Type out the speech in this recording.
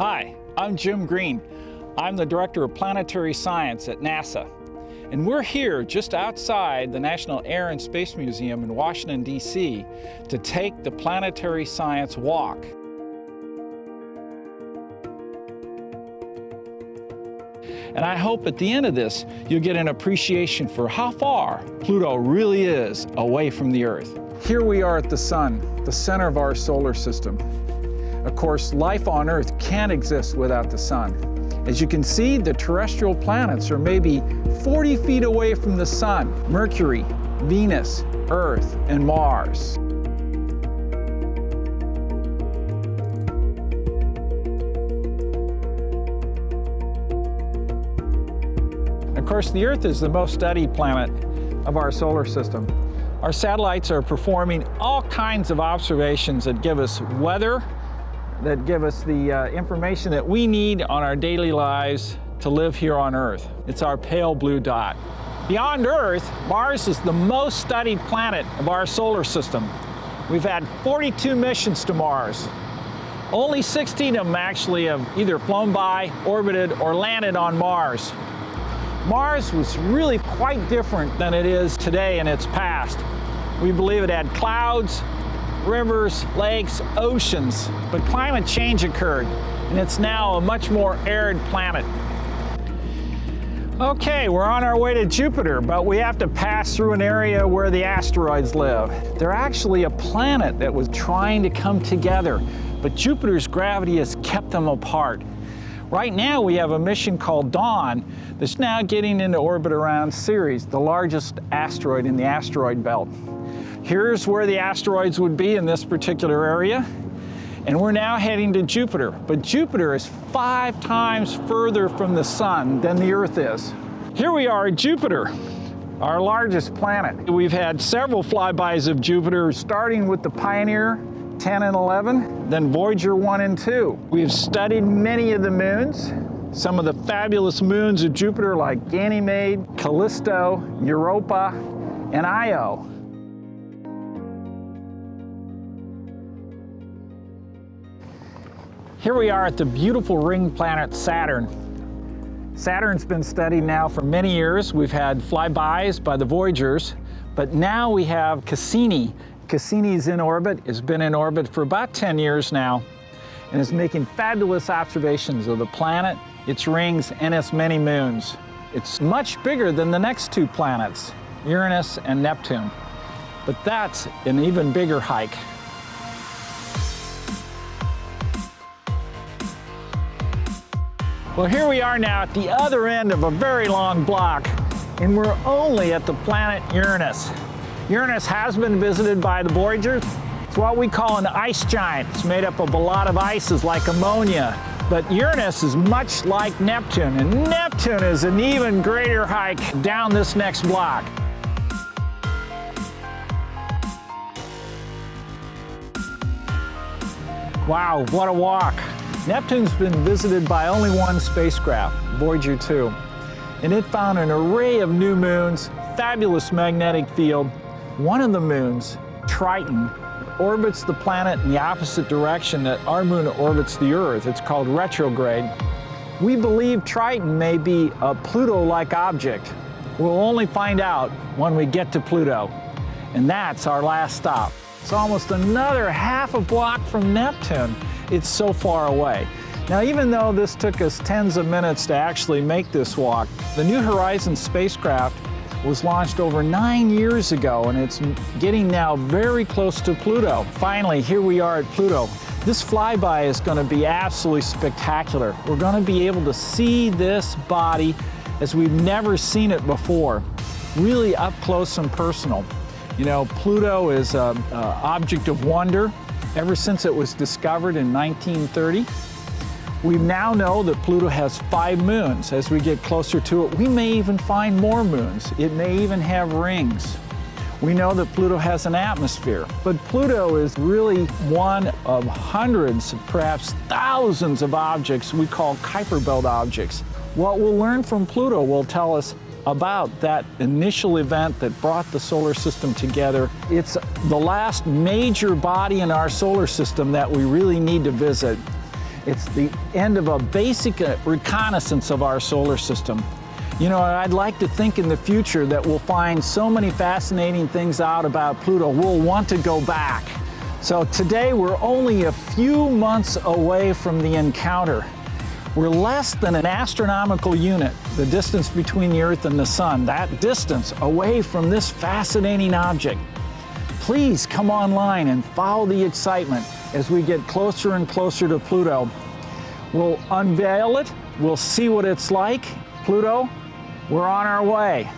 Hi, I'm Jim Green. I'm the Director of Planetary Science at NASA. And we're here just outside the National Air and Space Museum in Washington, D.C. to take the Planetary Science Walk. And I hope at the end of this, you'll get an appreciation for how far Pluto really is away from the Earth. Here we are at the Sun, the center of our solar system. Of course, life on Earth can't exist without the Sun. As you can see, the terrestrial planets are maybe 40 feet away from the Sun. Mercury, Venus, Earth, and Mars. Of course, the Earth is the most studied planet of our solar system. Our satellites are performing all kinds of observations that give us weather, that give us the uh, information that we need on our daily lives to live here on Earth. It's our pale blue dot. Beyond Earth, Mars is the most studied planet of our solar system. We've had 42 missions to Mars. Only 16 of them actually have either flown by, orbited, or landed on Mars. Mars was really quite different than it is today in its past. We believe it had clouds, rivers, lakes, oceans, but climate change occurred, and it's now a much more arid planet. Okay, we're on our way to Jupiter, but we have to pass through an area where the asteroids live. They're actually a planet that was trying to come together, but Jupiter's gravity has kept them apart. Right now we have a mission called Dawn that's now getting into orbit around Ceres, the largest asteroid in the asteroid belt. Here's where the asteroids would be in this particular area. And we're now heading to Jupiter. But Jupiter is five times further from the sun than the Earth is. Here we are at Jupiter, our largest planet. We've had several flybys of Jupiter, starting with the Pioneer 10 and 11, then Voyager 1 and 2. We've studied many of the moons, some of the fabulous moons of Jupiter like Ganymede, Callisto, Europa, and Io. Here we are at the beautiful ring planet Saturn. Saturn's been studied now for many years. We've had flybys by the Voyagers, but now we have Cassini. Cassini's in orbit, It's been in orbit for about 10 years now, and is making fabulous observations of the planet, its rings, and its many moons. It's much bigger than the next two planets, Uranus and Neptune. But that's an even bigger hike. Well, here we are now at the other end of a very long block, and we're only at the planet Uranus. Uranus has been visited by the Voyagers. It's what we call an ice giant. It's made up of a lot of ices like ammonia. But Uranus is much like Neptune, and Neptune is an even greater hike down this next block. Wow, what a walk. Neptune's been visited by only one spacecraft, Voyager 2, and it found an array of new moons, fabulous magnetic field. One of the moons, Triton, orbits the planet in the opposite direction that our moon orbits the Earth. It's called retrograde. We believe Triton may be a Pluto-like object. We'll only find out when we get to Pluto, and that's our last stop. It's almost another half a block from Neptune it's so far away. Now, even though this took us tens of minutes to actually make this walk, the New Horizons spacecraft was launched over nine years ago, and it's getting now very close to Pluto. Finally, here we are at Pluto. This flyby is going to be absolutely spectacular. We're going to be able to see this body as we've never seen it before, really up close and personal. You know, Pluto is an object of wonder ever since it was discovered in 1930. We now know that Pluto has five moons. As we get closer to it, we may even find more moons. It may even have rings. We know that Pluto has an atmosphere, but Pluto is really one of hundreds, perhaps thousands of objects we call Kuiper Belt objects. What we'll learn from Pluto will tell us about that initial event that brought the solar system together. It's the last major body in our solar system that we really need to visit. It's the end of a basic uh, reconnaissance of our solar system. You know, I'd like to think in the future that we'll find so many fascinating things out about Pluto, we'll want to go back. So today we're only a few months away from the encounter. We're less than an astronomical unit, the distance between the Earth and the Sun, that distance away from this fascinating object. Please come online and follow the excitement as we get closer and closer to Pluto. We'll unveil it, we'll see what it's like. Pluto, we're on our way.